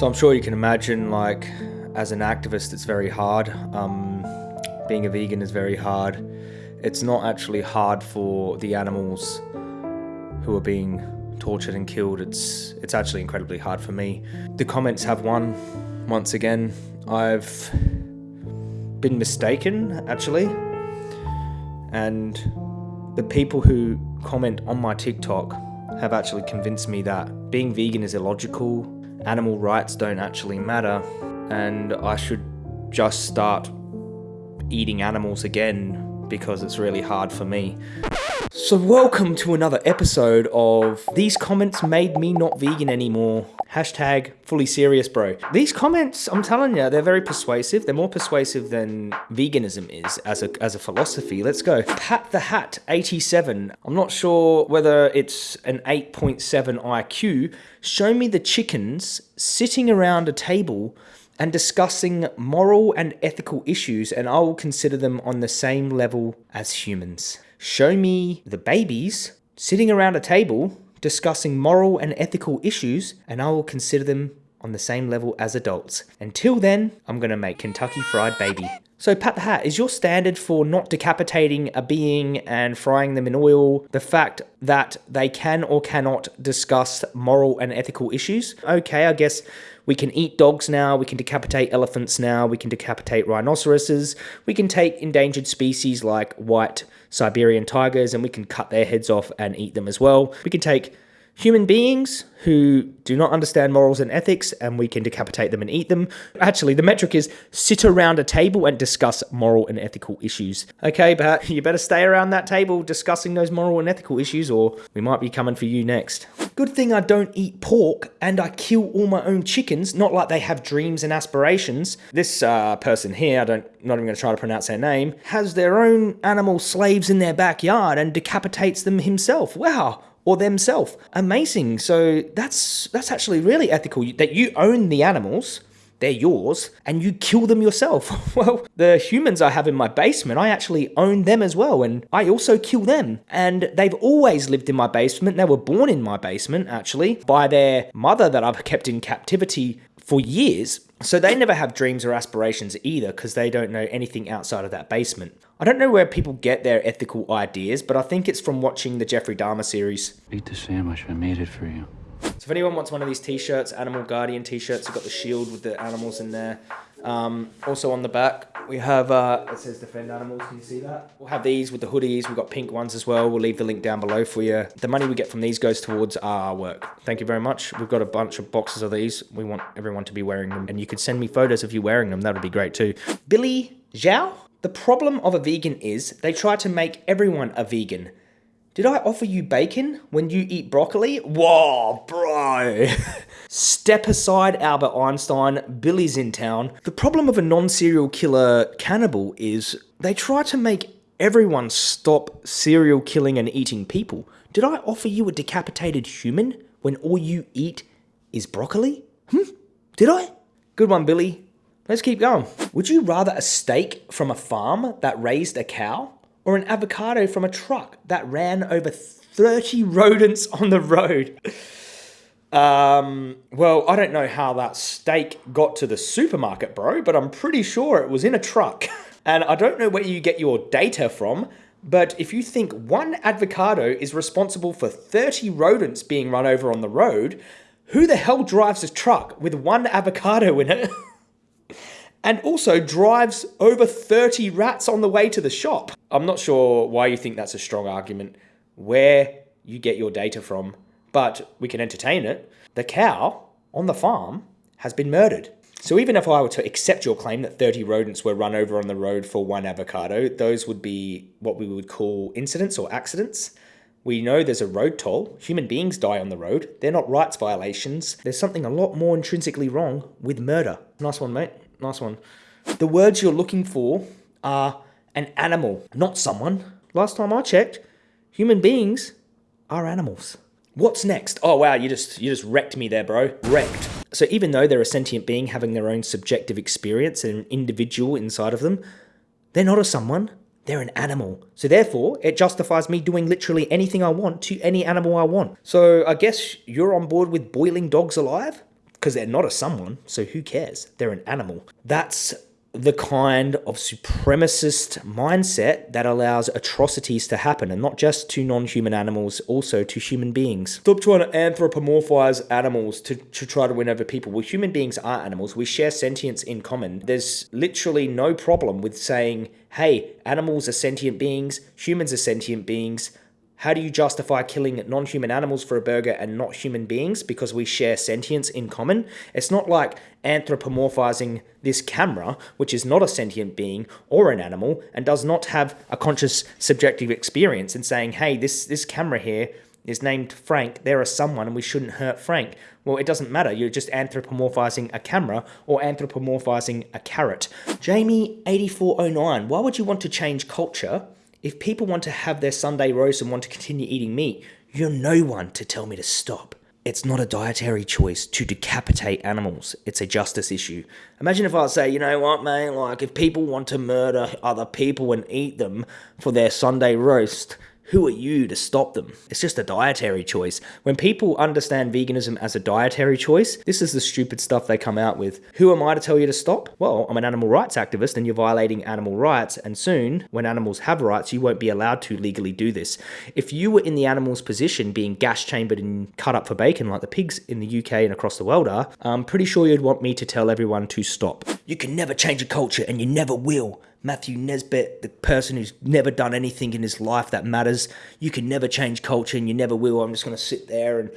So I'm sure you can imagine, like, as an activist, it's very hard. Um, being a vegan is very hard. It's not actually hard for the animals who are being tortured and killed. It's it's actually incredibly hard for me. The comments have won once again. I've been mistaken actually, and the people who comment on my TikTok have actually convinced me that being vegan is illogical, animal rights don't actually matter, and I should just start eating animals again because it's really hard for me. So welcome to another episode of These Comments Made Me Not Vegan Anymore. Hashtag fully serious bro. These comments, I'm telling you, they're very persuasive. They're more persuasive than veganism is as a, as a philosophy. Let's go. Pat the Hat 87. I'm not sure whether it's an 8.7 IQ. Show me the chickens sitting around a table and discussing moral and ethical issues, and I will consider them on the same level as humans. Show me the babies sitting around a table discussing moral and ethical issues, and I will consider them on the same level as adults. Until then, I'm gonna make Kentucky Fried Baby. So Pat the Hat, is your standard for not decapitating a being and frying them in oil the fact that they can or cannot discuss moral and ethical issues? Okay, I guess we can eat dogs now, we can decapitate elephants now, we can decapitate rhinoceroses, we can take endangered species like white Siberian tigers and we can cut their heads off and eat them as well. We can take human beings who do not understand morals and ethics and we can decapitate them and eat them. Actually, the metric is sit around a table and discuss moral and ethical issues. Okay, but you better stay around that table discussing those moral and ethical issues or we might be coming for you next. Good thing I don't eat pork and I kill all my own chickens, not like they have dreams and aspirations. This uh, person here, I don't, not even going to try to pronounce their name, has their own animal slaves in their backyard and decapitates them himself. Wow, or themselves. Amazing. So that's that's actually really ethical that you own the animals. They're yours, and you kill them yourself. well, the humans I have in my basement, I actually own them as well, and I also kill them. And they've always lived in my basement. They were born in my basement, actually, by their mother that I've kept in captivity for years. So they never have dreams or aspirations either because they don't know anything outside of that basement. I don't know where people get their ethical ideas, but I think it's from watching the Jeffrey Dahmer series. Eat the sandwich, I made it for you. So if anyone wants one of these t-shirts, Animal Guardian t-shirts, you've got the shield with the animals in there. Um, also on the back, we have, uh, it says Defend Animals, can you see that? We'll have these with the hoodies, we've got pink ones as well. We'll leave the link down below for you. The money we get from these goes towards our work. Thank you very much. We've got a bunch of boxes of these. We want everyone to be wearing them. And you could send me photos of you wearing them, that would be great too. Billy Zhao? The problem of a vegan is they try to make everyone a vegan. Did I offer you bacon when you eat broccoli? Whoa, bro. Step aside, Albert Einstein. Billy's in town. The problem of a non-serial killer cannibal is they try to make everyone stop serial killing and eating people. Did I offer you a decapitated human when all you eat is broccoli? Hmm? Did I? Good one, Billy. Let's keep going. Would you rather a steak from a farm that raised a cow or an avocado from a truck that ran over 30 rodents on the road. Um, well, I don't know how that steak got to the supermarket, bro, but I'm pretty sure it was in a truck. And I don't know where you get your data from, but if you think one avocado is responsible for 30 rodents being run over on the road, who the hell drives a truck with one avocado in it? and also drives over 30 rats on the way to the shop. I'm not sure why you think that's a strong argument, where you get your data from, but we can entertain it. The cow on the farm has been murdered. So even if I were to accept your claim that 30 rodents were run over on the road for one avocado, those would be what we would call incidents or accidents. We know there's a road toll. Human beings die on the road. They're not rights violations. There's something a lot more intrinsically wrong with murder. Nice one, mate. Nice one. The words you're looking for are an animal, not someone. Last time I checked, human beings are animals. What's next? Oh wow, you just you just wrecked me there, bro. Wrecked. So even though they're a sentient being having their own subjective experience and an individual inside of them, they're not a someone, they're an animal. So therefore, it justifies me doing literally anything I want to any animal I want. So I guess you're on board with boiling dogs alive? because they're not a someone, so who cares? They're an animal. That's the kind of supremacist mindset that allows atrocities to happen, and not just to non human animals, also to human beings. Stop trying to anthropomorphize animals to, to try to win over people. Well, human beings are animals. We share sentience in common. There's literally no problem with saying, hey, animals are sentient beings, humans are sentient beings. How do you justify killing non human animals for a burger and not human beings because we share sentience in common? It's not like anthropomorphizing this camera, which is not a sentient being or an animal and does not have a conscious subjective experience, and saying, hey, this, this camera here is named Frank, they're a someone and we shouldn't hurt Frank. Well, it doesn't matter. You're just anthropomorphizing a camera or anthropomorphizing a carrot. Jamie8409, why would you want to change culture? If people want to have their Sunday roast and want to continue eating meat, you're no one to tell me to stop. It's not a dietary choice to decapitate animals. It's a justice issue. Imagine if I say, you know what, man, like if people want to murder other people and eat them for their Sunday roast, who are you to stop them? It's just a dietary choice. When people understand veganism as a dietary choice, this is the stupid stuff they come out with. Who am I to tell you to stop? Well, I'm an animal rights activist and you're violating animal rights, and soon, when animals have rights, you won't be allowed to legally do this. If you were in the animal's position, being gas chambered and cut up for bacon like the pigs in the UK and across the world are, I'm pretty sure you'd want me to tell everyone to stop. You can never change a culture and you never will. Matthew Nesbitt, the person who's never done anything in his life that matters. You can never change culture and you never will. I'm just going to sit there and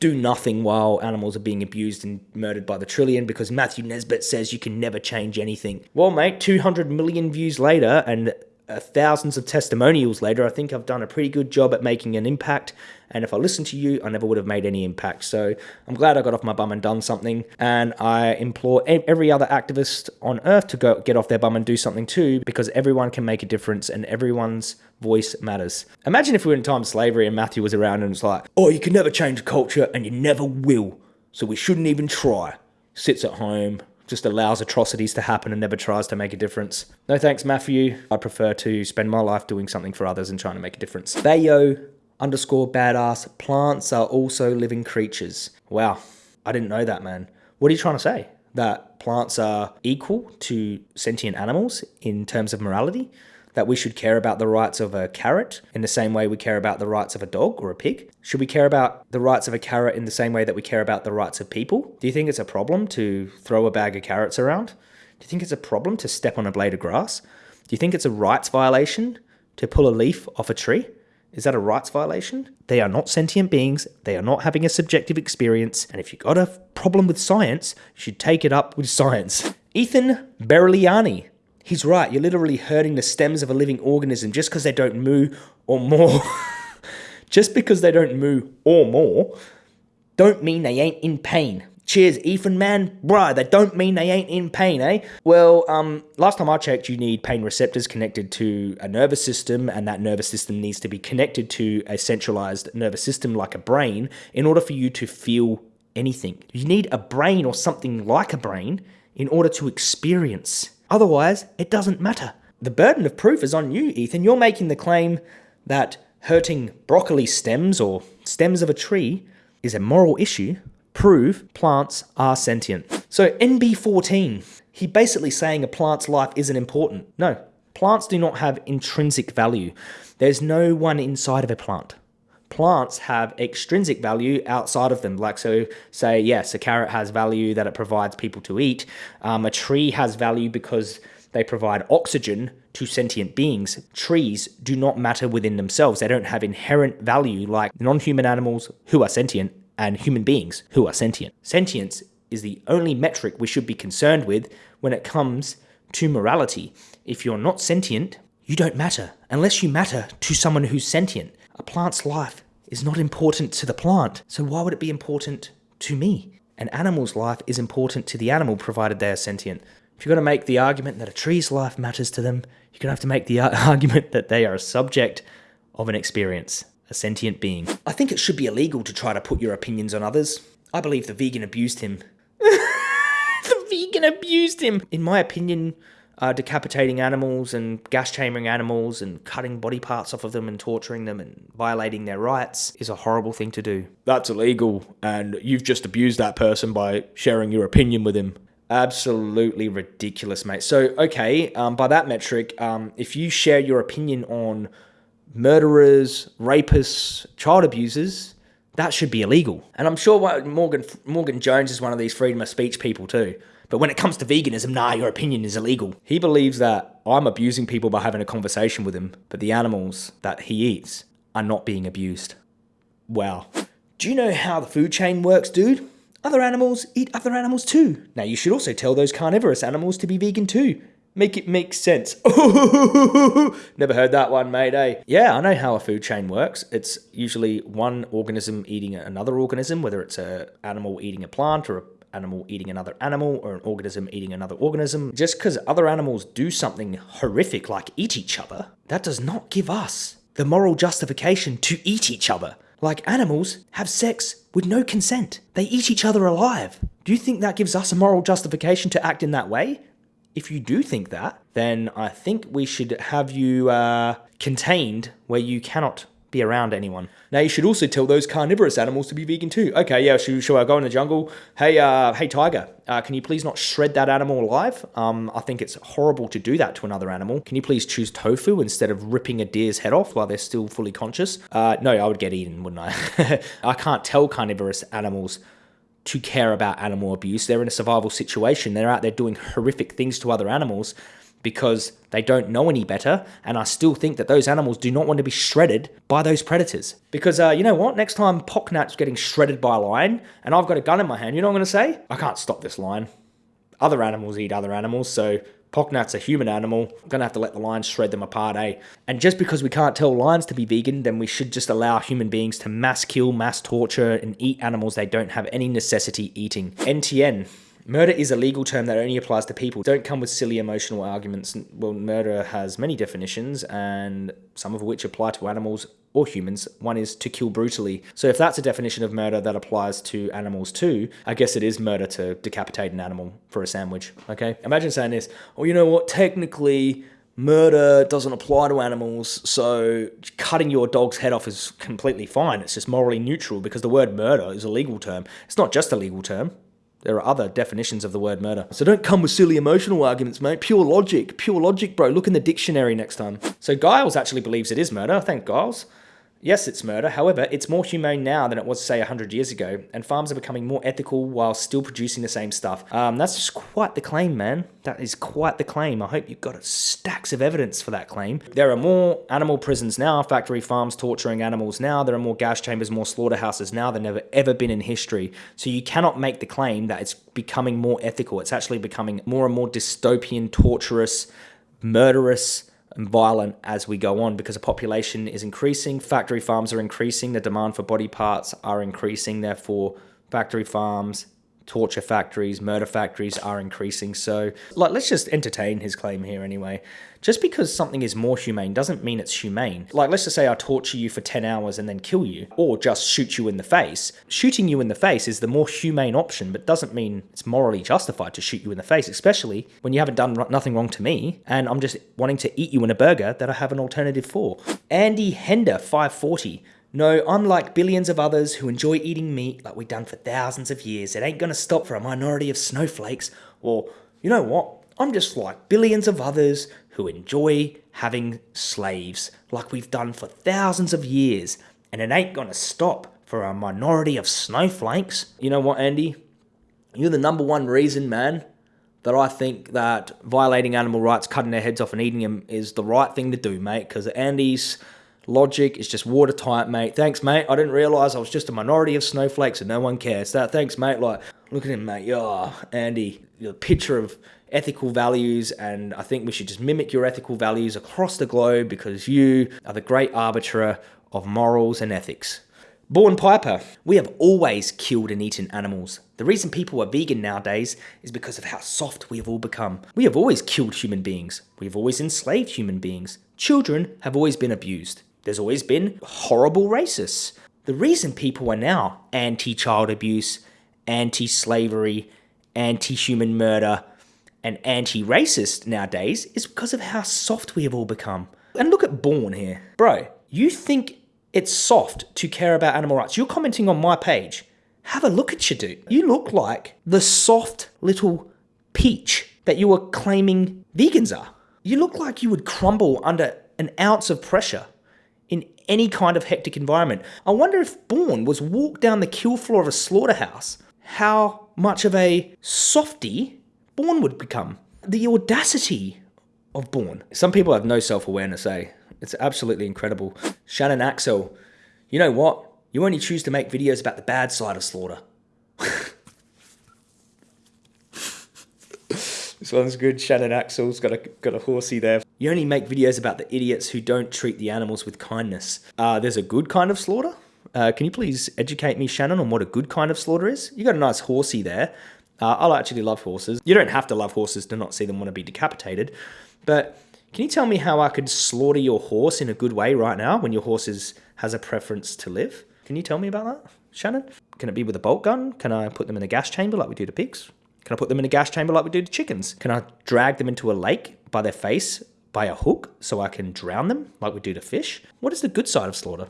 do nothing while animals are being abused and murdered by the trillion because Matthew Nesbitt says you can never change anything. Well, mate, 200 million views later and uh, thousands of testimonials later, I think I've done a pretty good job at making an impact. And if I listened to you, I never would have made any impact. So I'm glad I got off my bum and done something. And I implore every other activist on earth to go get off their bum and do something too, because everyone can make a difference and everyone's voice matters. Imagine if we were in time slavery and Matthew was around and it's like, oh, you can never change culture and you never will. So we shouldn't even try. Sits at home, just allows atrocities to happen and never tries to make a difference. No thanks, Matthew. I prefer to spend my life doing something for others and trying to make a difference. Bayo underscore badass. Plants are also living creatures. Wow, I didn't know that, man. What are you trying to say? That plants are equal to sentient animals in terms of morality? That we should care about the rights of a carrot in the same way we care about the rights of a dog or a pig? Should we care about the rights of a carrot in the same way that we care about the rights of people? Do you think it's a problem to throw a bag of carrots around? Do you think it's a problem to step on a blade of grass? Do you think it's a rights violation to pull a leaf off a tree? Is that a rights violation? They are not sentient beings. They are not having a subjective experience. And if you've got a problem with science, you should take it up with science. Ethan Berliani He's right. You're literally hurting the stems of a living organism just because they don't moo or more. just because they don't moo or more, don't mean they ain't in pain. Cheers, Ethan, man. Bruh, that don't mean they ain't in pain, eh? Well, um, last time I checked, you need pain receptors connected to a nervous system, and that nervous system needs to be connected to a centralized nervous system like a brain in order for you to feel anything. You need a brain or something like a brain in order to experience Otherwise, it doesn't matter. The burden of proof is on you, Ethan. You're making the claim that hurting broccoli stems or stems of a tree is a moral issue. Prove plants are sentient. So, NB14, he basically saying a plant's life isn't important. No, plants do not have intrinsic value. There's no one inside of a plant plants have extrinsic value outside of them. Like, so say, yes, a carrot has value that it provides people to eat. Um, a tree has value because they provide oxygen to sentient beings. Trees do not matter within themselves. They don't have inherent value like non human animals who are sentient and human beings who are sentient. Sentience is the only metric we should be concerned with when it comes to morality. If you're not sentient, you don't matter unless you matter to someone who's sentient. A plant's life is not important to the plant, so why would it be important to me? An animal's life is important to the animal provided they are sentient. If you're going to make the argument that a tree's life matters to them, you're going to have to make the argument that they are a subject of an experience, a sentient being. I think it should be illegal to try to put your opinions on others. I believe the vegan abused him. the vegan abused him. In my opinion, uh, decapitating animals and gas chambering animals and cutting body parts off of them and torturing them and violating their rights is a horrible thing to do. That's illegal, and you've just abused that person by sharing your opinion with him. Absolutely ridiculous, mate. So, okay, um, by that metric, um, if you share your opinion on murderers, rapists, child abusers, that should be illegal. And I'm sure Morgan Morgan Jones is one of these freedom of speech people too. But when it comes to veganism, nah, your opinion is illegal. He believes that I'm abusing people by having a conversation with him, but the animals that he eats are not being abused. Wow. Do you know how the food chain works, dude? Other animals eat other animals too. Now, you should also tell those carnivorous animals to be vegan too. Make it make sense. Never heard that one, mate, eh? Yeah, I know how a food chain works. It's usually one organism eating another organism, whether it's an animal eating a plant or an animal eating another animal or an organism eating another organism. Just because other animals do something horrific like eat each other, that does not give us the moral justification to eat each other. Like animals have sex with no consent. They eat each other alive. Do you think that gives us a moral justification to act in that way? If you do think that, then I think we should have you uh, contained where you cannot be around anyone. Now you should also tell those carnivorous animals to be vegan too. Okay, yeah, should, should I go in the jungle? Hey, uh, hey tiger, uh, can you please not shred that animal alive? Um, I think it's horrible to do that to another animal. Can you please choose tofu instead of ripping a deer's head off while they're still fully conscious? Uh, no, I would get eaten, wouldn't I? I can't tell carnivorous animals to care about animal abuse. They're in a survival situation. They're out there doing horrific things to other animals because they don't know any better. And I still think that those animals do not want to be shredded by those predators. Because uh, you know what? Next time Pocknat's getting shredded by a lion and I've got a gun in my hand, you know what I'm going to say? I can't stop this lion. Other animals eat other animals, so Pocknat's a human animal. I'm gonna have to let the lions shred them apart, eh? And just because we can't tell lions to be vegan, then we should just allow human beings to mass kill, mass torture, and eat animals they don't have any necessity eating. NTN. Murder is a legal term that only applies to people. Don't come with silly emotional arguments. Well, murder has many definitions, and some of which apply to animals or humans. One is to kill brutally. So if that's a definition of murder that applies to animals too, I guess it is murder to decapitate an animal for a sandwich. Okay? Imagine saying this, oh, you know what? Technically, murder doesn't apply to animals, so cutting your dog's head off is completely fine. It's just morally neutral because the word murder is a legal term. It's not just a legal term. There are other definitions of the word murder. So don't come with silly emotional arguments, mate. Pure logic. Pure logic, bro. Look in the dictionary next time. So Giles actually believes it is murder. Thank Giles. Yes, it's murder. However, it's more humane now than it was, say, 100 years ago, and farms are becoming more ethical while still producing the same stuff. Um, that's just quite the claim, man. That is quite the claim. I hope you've got stacks of evidence for that claim. There are more animal prisons now, factory farms torturing animals now. There are more gas chambers, more slaughterhouses now than ever ever been in history. So you cannot make the claim that it's becoming more ethical. It's actually becoming more and more dystopian, torturous, murderous, and violent as we go on because the population is increasing, factory farms are increasing, the demand for body parts are increasing, therefore factory farms torture factories, murder factories are increasing. So, like, let's just entertain his claim here anyway. Just because something is more humane doesn't mean it's humane. Like, let's just say I torture you for 10 hours and then kill you, or just shoot you in the face. Shooting you in the face is the more humane option, but doesn't mean it's morally justified to shoot you in the face, especially when you haven't done nothing wrong to me and I'm just wanting to eat you in a burger that I have an alternative for. Andy Hender, 540. No, I'm like billions of others who enjoy eating meat like we've done for thousands of years. It ain't gonna stop for a minority of snowflakes. Or, you know what? I'm just like billions of others who enjoy having slaves like we've done for thousands of years. And it ain't gonna stop for a minority of snowflakes. You know what, Andy? You're the number one reason, man, that I think that violating animal rights, cutting their heads off and eating them is the right thing to do, mate. Because Andy's Logic is just watertight, mate. Thanks, mate. I didn't realize I was just a minority of snowflakes and no one cares. That thanks, mate. Like, look at him, mate. Oh, Andy, the picture of ethical values, and I think we should just mimic your ethical values across the globe because you are the great arbiter of morals and ethics. Born Piper, we have always killed and eaten animals. The reason people are vegan nowadays is because of how soft we have all become. We have always killed human beings. We have always enslaved human beings. Children have always been abused. There's always been horrible racists. The reason people are now anti child abuse, anti slavery, anti human murder, and anti racist nowadays is because of how soft we have all become. And look at Born here. Bro, you think it's soft to care about animal rights? You're commenting on my page. Have a look at you, dude. You look like the soft little peach that you were claiming vegans are. You look like you would crumble under an ounce of pressure in any kind of hectic environment. I wonder if Born was walked down the kill floor of a slaughterhouse, how much of a softy Born would become. The audacity of Born. Some people have no self awareness, eh? It's absolutely incredible. Shannon Axel, you know what? You only choose to make videos about the bad side of slaughter. this one's good. Shannon Axel's got a got a horsey there. You only make videos about the idiots who don't treat the animals with kindness. Uh, there's a good kind of slaughter. Uh, can you please educate me, Shannon, on what a good kind of slaughter is? You got a nice horsey there. Uh, I actually love horses. You don't have to love horses to not see them want to be decapitated, but can you tell me how I could slaughter your horse in a good way right now when your horse is, has a preference to live? Can you tell me about that, Shannon? Can it be with a bolt gun? Can I put them in a gas chamber like we do to pigs? Can I put them in a gas chamber like we do to chickens? Can I drag them into a lake by their face by a hook so I can drown them like we do to fish? What is the good side of slaughter?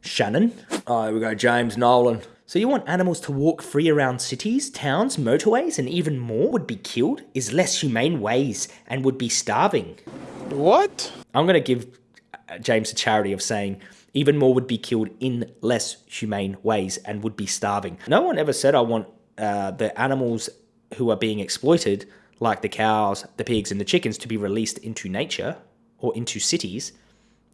Shannon. Oh, here we go, James Nolan. So you want animals to walk free around cities, towns, motorways, and even more would be killed is less humane ways and would be starving. What? I'm going to give uh, James a charity of saying even more would be killed in less humane ways and would be starving. No one ever said I want uh, the animals who are being exploited, like the cows, the pigs, and the chickens, to be released into nature or into cities.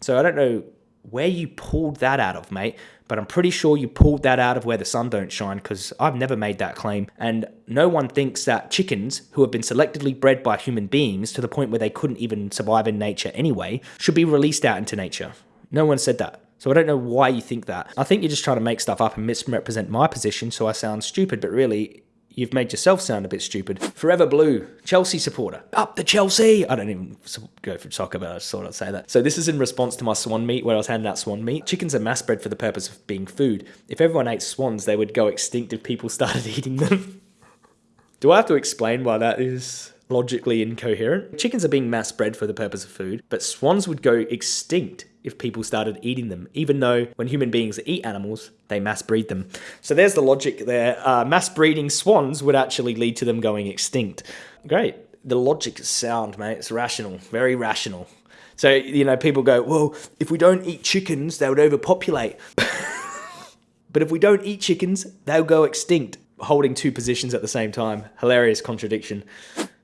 So I don't know where you pulled that out of, mate, but I'm pretty sure you pulled that out of where the sun don't shine because I've never made that claim. And no one thinks that chickens who have been selectively bred by human beings to the point where they couldn't even survive in nature anyway should be released out into nature. No one said that. So I don't know why you think that. I think you're just trying to make stuff up and misrepresent my position so I sound stupid, but really, you've made yourself sound a bit stupid. Forever Blue, Chelsea supporter. Up the Chelsea! I don't even go for soccer, but I just thought I'd say that. So this is in response to my swan meat, where I was handing out swan meat. Chickens are mass bred for the purpose of being food. If everyone ate swans, they would go extinct if people started eating them. Do I have to explain why that is logically incoherent? Chickens are being mass bred for the purpose of food, but swans would go extinct if people started eating them, even though when human beings eat animals, they mass breed them. So there's the logic there. Uh, mass breeding swans would actually lead to them going extinct. Great. The logic is sound, mate. It's rational, very rational. So, you know, people go, well, if we don't eat chickens, they would overpopulate. but if we don't eat chickens, they'll go extinct. Holding two positions at the same time. Hilarious contradiction.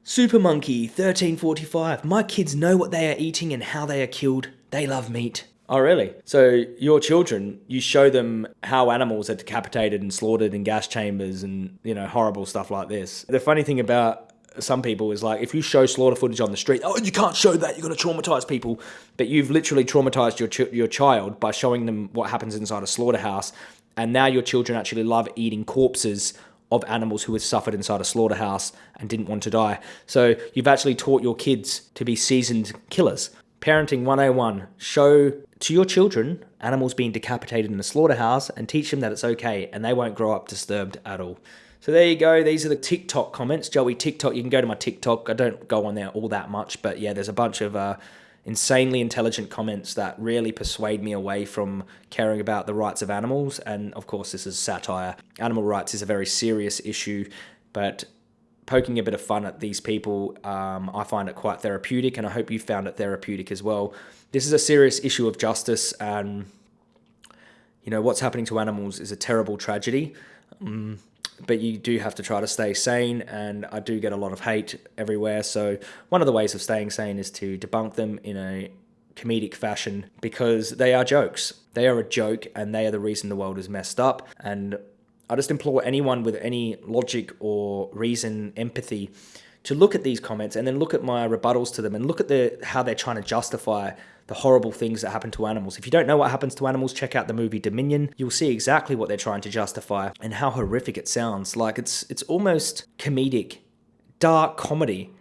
Super Monkey 1345. My kids know what they are eating and how they are killed. They love meat. Oh, really? So, your children, you show them how animals are decapitated and slaughtered in gas chambers and, you know, horrible stuff like this. The funny thing about some people is like, if you show slaughter footage on the street, oh, you can't show that, you're going to traumatize people. But you've literally traumatized your, ch- your child by showing them what happens inside a slaughterhouse. And now your children actually love eating corpses of animals who had suffered inside a slaughterhouse and didn't want to die. So you've actually taught your kids to be seasoned killers. Parenting 101 show to your children animals being decapitated in a slaughterhouse and teach them that it's okay and they won't grow up disturbed at all. So there you go. These are the TikTok comments. Joey TikTok. You can go to my TikTok. I don't go on there all that much, but yeah, there's a bunch of uh, insanely intelligent comments that really persuade me away from caring about the rights of animals. And of course, this is satire. Animal rights is a very serious issue, but poking a bit of fun at these people, um, I find it quite therapeutic, and I hope you found it therapeutic as well. This is a serious issue of justice, and you know what's happening to animals is a terrible tragedy. Um, but you do have to try to stay sane, and I do get a lot of hate everywhere. So one of the ways of staying sane is to debunk them in a comedic fashion because they are jokes. They are a joke, and they are the reason the world is messed up. And I just implore anyone with any logic or reason, empathy, to look at these comments and then look at my rebuttals to them and look at the how they're trying to justify the horrible things that happen to animals. If you don't know what happens to animals, check out the movie Dominion. You'll see exactly what they're trying to justify and how horrific it sounds. Like it's it's almost comedic, dark comedy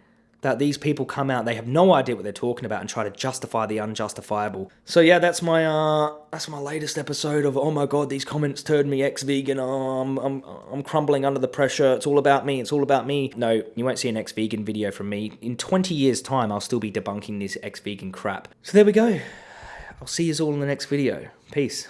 that these people come out, they have no idea what they're talking about and try to justify the unjustifiable. So yeah, that's my uh that's my latest episode of oh my god, these comments turned me ex-vegan. Oh, I'm I'm I'm crumbling under the pressure. It's all about me. It's all about me. No, you won't see an ex-vegan video from me. In 20 years time, I'll still be debunking this ex-vegan crap. So there we go. I'll see you all in the next video. Peace.